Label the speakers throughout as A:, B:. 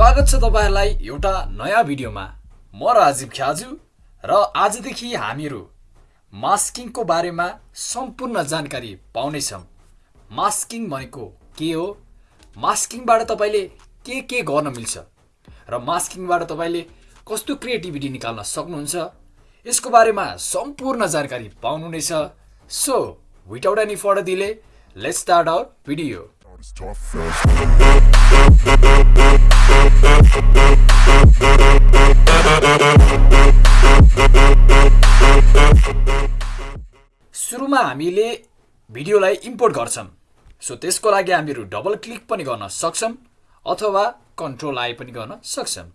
A: स्वागत छ तपाईँहरूलाई एउटा नयाँ भिडियोमा। म राजीव ख्याजु र आजदेखि हामीहरू मास्किङको बारेमा सम्पूर्ण जानकारी पाउनेछौँ। मास्किङ भनेको के हो? मास्किङबाट तपाईँले के के गर्न मिल्छ? र मास्किङबाट तपाईँले कस्तो क्रिएटिभिटी निकाल्न सक्नुहुन्छ? यसको बारेमा सम्पूर्ण जानकारी पाउनुहुनेछ। So without any further delay let's start our video. सुरुमा हामीले भिडियोलाई इम्पोर्ट गर्छौँ। सो त्यसको लागि हामीहरू डबल क्लिक पनि गर्न सक्छौँ अथवा कन्ट्रोल आई पनि गर्न सक्छौँ।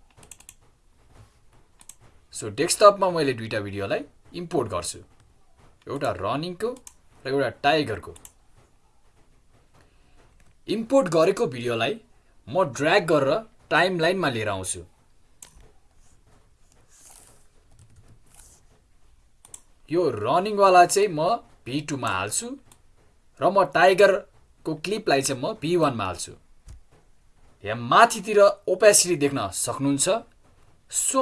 A: सो डेस्कटपमा मैले दुईवटा भिडियोलाई इम्पोर्ट गर्छु। एउटा रनिङको र एउटा टाइगरको इम्पोर्ट गरेको भिडियोलाई म ड्र्याग गरेर टाइम लाइनमा लिएर आउँछु। यो रनिङवाला चाहिँ म भी टूमा हाल्छु र म टाइगरको क्लिपलाई चाहिँ म भी वानमा हाल्छु। यहाँ माथितिर ओपेसिटी देख्न सक्नुहुन्छ। सो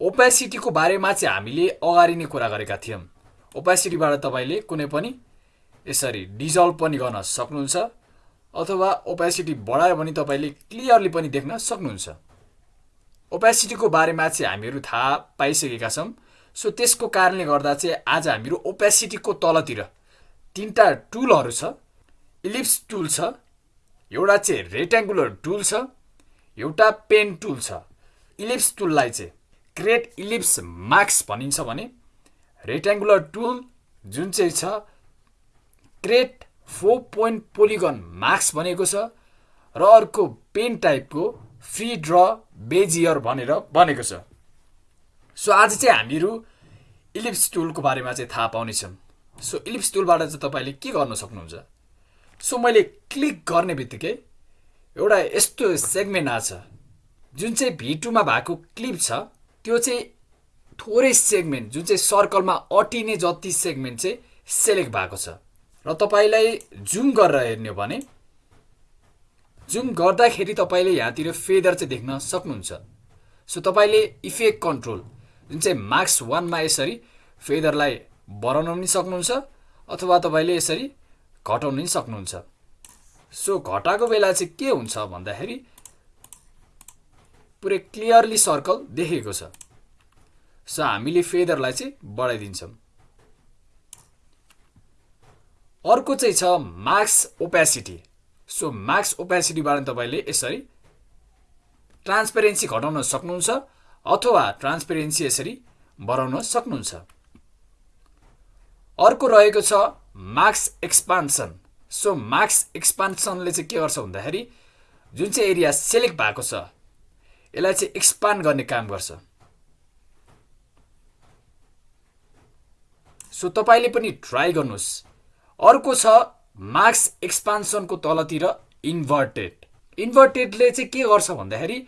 A: ओपेसिटीको बारेमा चाहिँ हामीले अगाडि नै कुरा गरेका थियौँ। ओपेसिटीबाट तपाईँले कुनै पनि यसरी डिजल्भ पनि गर्न सक्नुहुन्छ। अथवा ओपेसिटी बढायो भने तपाईँले क्लियरली पनि देख्न सक्नुहुन्छ। ओपेसिटीको बारेमा चाहिँ हामीहरू थाहा पाइसकेका छौँ। सो त्यसको कारणले गर्दा चाहिँ आज हामीहरू ओपेसिटीको तलतिर तिनवटा टुलहरू छ। इलिप्स टुल छ। एउटा चाहिँ रेक्ट्याङ्गुलर टुल छ। एउटा पेन टुल छ। इलिप्स टुललाई चाहिँ क्रेट इलिप्स मार्क्स भनिन्छ भने रेक्ट्याङ्गुलर टुल जुन चाहिँ छ create four point polygon marks भनेको छ र अर्को पेन टाइपको फ्री ड्र बेजियर भनेर बनेको छ। सो आज चाहिँ हामीहरू इलिप्स टुलको बारेमा चाहिँ थाहा पाउनेछौँ। सो इलिप्स टुलबाट चाहिँ तपाईँले के गर्न सक्नुहुन्छ? सो मैले क्लिक गर्ने बित्तिकै एउटा यस्तो सेगमेन्ट आछ जुन चाहिँ भिटुमा भएको क्लिप छ त्यो चाहिँ थोरै सेगमेन्ट जुन चाहिँ सर्कलमा अटिने जति सेगमेन्ट चाहिँ सेलेक्ट भएको छ। र तपाईँलाई जुम गरेर हेर्ने हो भने जुम गर्दाखेरि तपाईँले यहाँतिर फेदर चाहिँ देख्न सक्नुहुन्छ। सो तपाईँले इफेक्ट कन्ट्रोल जुन चाहिँ मार्क्स वानमा यसरी फेदरलाई बढाउन पनि सक्नुहुन्छ अथवा तपाईँले यसरी घटाउन पनि सक्नुहुन्छ। सो घटाएको बेला चाहिँ के हुन्छ भन्दाखेरि पुरै क्लियरली सर्कल देखेको छ। सो हामीले फेदरलाई चाहिँ बढाइदिन्छौँ। अर्को चाहिँ छ मार्क्स ओपेसिटी सो मार्क्स ओपेसिटीबाट तपाईँले यसरी ट्रान्सपेरेन्सी घटाउन सक्नुहुन्छ अथवा ट्रान्सपेरेन्सी यसरी बढाउन सक्नुहुन्छ। अर्को रहेको छ मार्क्स एक्सपान्सन। सो मार्क्स एक्सपान्सनले चाहिँ के गर्छ भन्दाखेरि जुन चाहिँ एरिया सेलेक्ट भएको छ यसलाई चाहिँ एक्सपान्ड गर्ने काम गर्छ। सो तपाईँले पनि ट्राई गर्नुहोस्। अर्को छ मार्क्स एक्सपान्सनको तलतिर इन्भर्टेड। इन्भर्टेडले चाहिँ के गर्छ भन्दाखेरि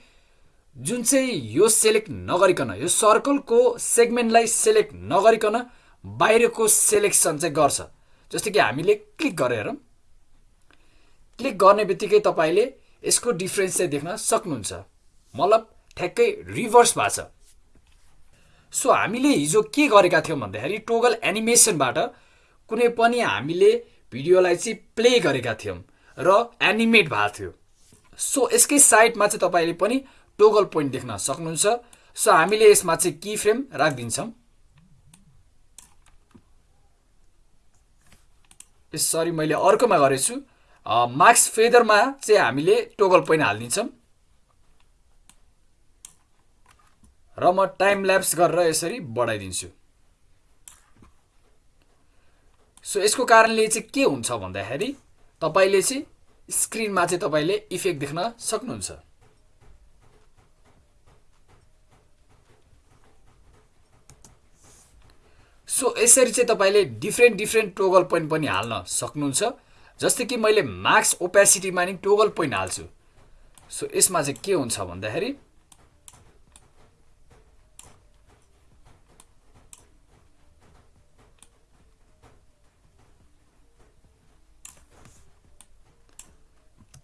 A: जुन चाहिँ यो सेलेक्ट नगरिकन यो सर्कलको सेगमेन्टलाई सेलेक्ट नगरिकन बाहिरको सेलेक्सन चाहिँ गर्छ। जस्तो कि हामीले क्लिक गरेर क्लिक गर्ने बित्तिकै तपाईँले यसको डिफ्रेन्स चाहिँ देख्न सक्नुहुन्छ। मतलब ठ्याक्कै रिभर्स भएको छ। सो हामीले हिजो के गरेका थियौँ भन्दाखेरि टोगल एनिमेसनबाट कुनै पनि हामीले भिडियोलाई चाहिँ प्ले गरेका थियौँ र एनिमेट भएको थियो। सो यसकै साइडमा चाहिँ तपाईँले पनि टोगल पोइन्ट देख्न सक्नुहुन्छ। सो हामीले यसमा चाहिँ की फ्रेम राखिदिन्छौँ। सरी मैले अर्कोमा गरेछु। मार्क्स फेदरमा चाहिँ हामीले टोगल पोइन्ट हालिदिन्छौँ। र म टाइम ल्याप्स गरेर यसरी बढाइदिन्छु। सो यसको कारणले चाहिँ के हुन्छ भन्दाखेरि तपाईँले चाहिँ स्क्रिनमा चाहिँ तपाईँले इफेक्ट देख्न सक्नुहुन्छ। सो यसरी चाहिँ तपाईँले डिफ्रेन्ट डिफ्रेन्ट टोगल पोइन्ट पनि हाल्न सक्नुहुन्छ। जस्तै कि मैले मार्क्स ओपेसिटीमा नि टोगल पोइन्ट हाल्छु। सो यसमा चाहिँ के हुन्छ भन्दाखेरि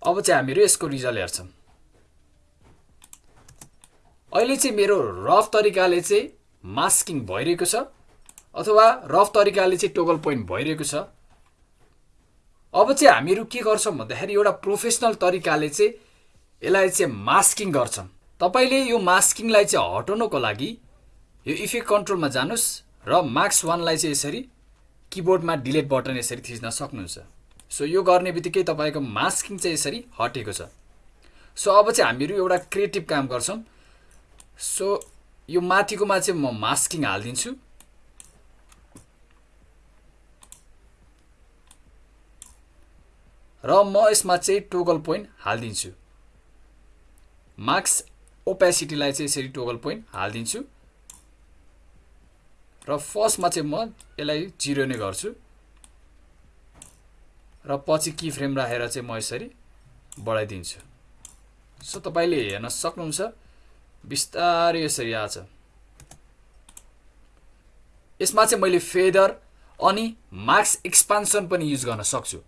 A: अब चाहिँ हामीहरू यसको रिजल्ट हेर्छौँ। अहिले चाहिँ मेरो रफ तरिकाले चाहिँ मास्किङ भइरहेको छ अथवा रफ तरिकाले चाहिँ टोगल पोइन्ट भइरहेको छ। अब चाहिँ हामीहरू के गर्छौँ भन्दाखेरि एउटा प्रोफेसनल तरिकाले चाहिँ यसलाई चाहिँ मास्किङ गर्छौँ। तपाईँले यो मास्किङलाई चाहिँ हटाउनको लागि यो इफेक्ट कन्ट्रोलमा जानुहोस् र मार्क्स वानलाई चाहिँ यसरी किबोर्डमा डिलिट बटन यसरी थिच्न सक्नुहुन्छ। सो यो गर्ने बित्तिकै तपाईँको मास्किङ चाहिँ यसरी हटेको छ। सो अब चाहिँ हामीहरू एउटा क्रिएटिभ काम गर्छौँ। सो यो माथिकोमा चाहिँ म मास्किङ हालिदिन्छु। र म यसमा चाहिँ टोगल पोइन्ट हालिदिन्छु। मार्क्स ओपेसिटीलाई चाहिँ यसरी टोगल पोइन्ट हालिदिन्छु। र फर्स्टमा चाहिँ म यसलाई जिरो नै गर्छु। र पछि की फ्रेम राखेर चाहिँ म यसरी बढाइदिन्छु। सो तपाईँले हेर्न सक्नुहुन्छ बिस्तारै यसरी आछ यसमा चाहिँ मैले फेदर अनि मार्क्स एक्सपान्सन पनि युज गर्न सक्छु।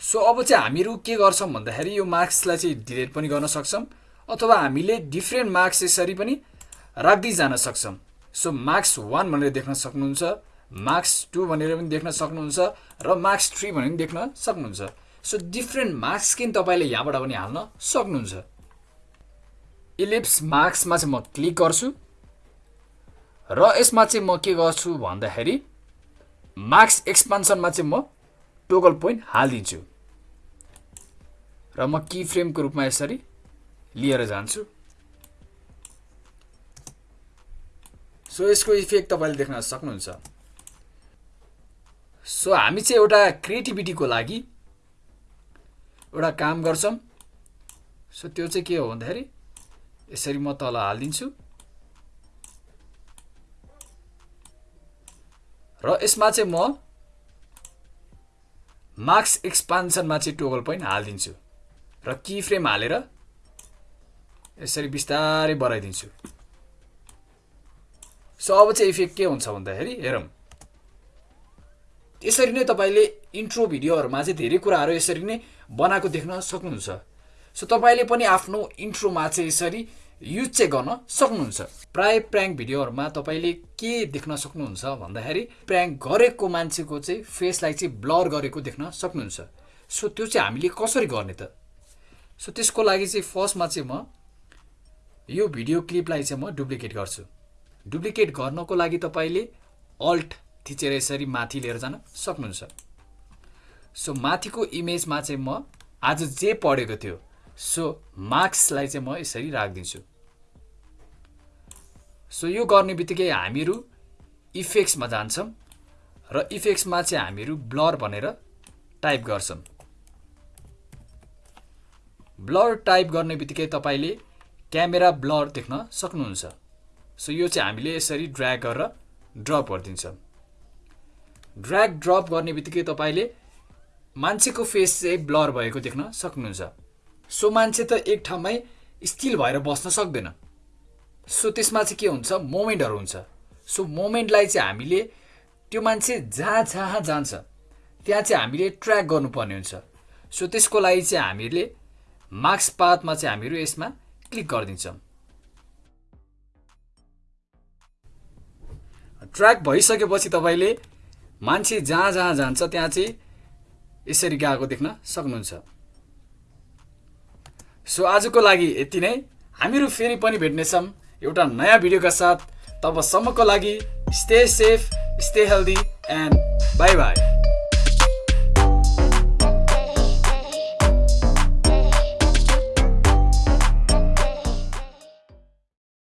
A: सो अब चाहिँ हामीहरू के गर्छौँ भन्दाखेरि यो मार्क्सलाई चाहिँ डिलिट पनि गर्न सक्छौँ अथवा हामीले डिफ्रेन्ट मार्क्स यसरी पनि राख्दै जान सक्छौँ। सो मार्क्स वान भनेर देख्न सक्नुहुन्छ मार्क्स टू भनेर पनि देख्न सक्नुहुन्छ र मार्क्स थ्री भनेर पनि देख्न सक्नुहुन्छ। सो डिफ्रेन्ट मार्क्स किन तपाईँले यहाँबाट पनि हाल्न सक्नुहुन्छ। इलिप्स मार्क्समा चाहिँ म क्लिक गर्छु। र यसमा चाहिँ म के गर्छु भन्दाखेरि मार्क्स एक्सपान्सनमा चाहिँ म टोगल पोइन्ट हालिदिन्छु। र म की फ्रेमको रूपमा यसरी लिएर जान्छु। सो यसको इफेक्ट तपाईँले देख्न सक्नुहुन्छ। सो हामी चाहिँ एउटा क्रिएटिभिटीको लागि एउटा काम गर्छौँ। सो त्यो चाहिँ के हो भन्दाखेरि यसरी म तल हालिदिन्छु। र यसमा चाहिँ म मार्क्स एक्सपान्सनमा चाहिँ टोगल पोइन्ट हालिदिन्छु। र की फ्रेम हालेर यसरी बिस्तारै बढाइदिन्छु। सो अब चाहिँ इफेक्ट के हुन्छ भन्दाखेरि हेरौँ। यसरी नै तपाईँले इन्ट्रो भिडियोहरूमा चाहिँ धेरै कुराहरू यसरी नै बनाएको देख्न सक्नुहुन्छ। सो तपाईँले पनि आफ्नो इन्ट्रोमा चाहिँ यसरी युज चाहिँ गर्न सक्नुहुन्छ। प्राय प्र्याङ्क भिडियोहरूमा तपाईँले के देख्न सक्नुहुन्छ भन्दाखेरि प्र्याङ्क गरेको मान्छेको चाहिँ फेसलाई चाहिँ ब्लर गरेको देख्न सक्नुहुन्छ। सो त्यो चाहिँ हामीले कसरी गर्ने त? सो त्यसको लागि चाहिँ फर्स्टमा चाहिँ म यो भिडियो क्लिपलाई चाहिँ म डुप्लिकेट गर्छु। डुप्लिकेट गर्नको लागि तपाईँले अल्ट थिचेर यसरी माथि लिएर जान सक्नुहुन्छ। सो माथिको इमेजमा चाहिँ म आज जे पढेको थियो सो मार्क्सलाई चाहिँ म यसरी राखिदिन्छु। सो यो गर्ने बित्तिकै हामीहरू इफेक्ट्समा जान्छौँ र इफेक्ट्समा चाहिँ हामीहरू ब्लर भनेर टाइप गर्छौँ। ब्लर टाइप गर्ने बित्तिकै तपाईँले क्यामेरा ब्लर देख्न सक्नुहुन्छ। सो यो चाहिँ हामीले यसरी ड्र्याग गरेर ड्रप गरिदिन्छौँ। ड्र्याग ड्रप गर्ने बित्तिकै तपाईँले मान्छेको फेस चाहिँ ब्लर भएको देख्न सक्नुहुन्छ। सो मान्छे त एक ठाउँमै स्थिल भएर बस्न सक्दैन। सो त्यसमा चाहिँ के हुन्छ? मोमेन्टहरू हुन्छ। सो मोमेन्टलाई चाहिँ हामीले त्यो मान्छे जहाँ जहाँ जान्छ त्यहाँ चाहिँ हामीले ट्र्याक गर्नुपर्ने हुन्छ। सो त्यसको लागि चाहिँ हामीले मार्क्स पाथमा चाहिँ हामीहरू यसमा क्लिक गरिदिन्छौँ। ट्र्याक भइसकेपछि तपाईँले मान्छे जहाँ जहाँ जान्छ त्यहाँ चाहिँ यसरी गएको देख्न सक्नुहुन्छ। सो आजको लागि यति नै। हामीहरू फेरि पनि भेट्नेछौँ एउटा नयाँ भिडियोका साथ। तबसम्मको लागि stay safe stay healthy and bye bye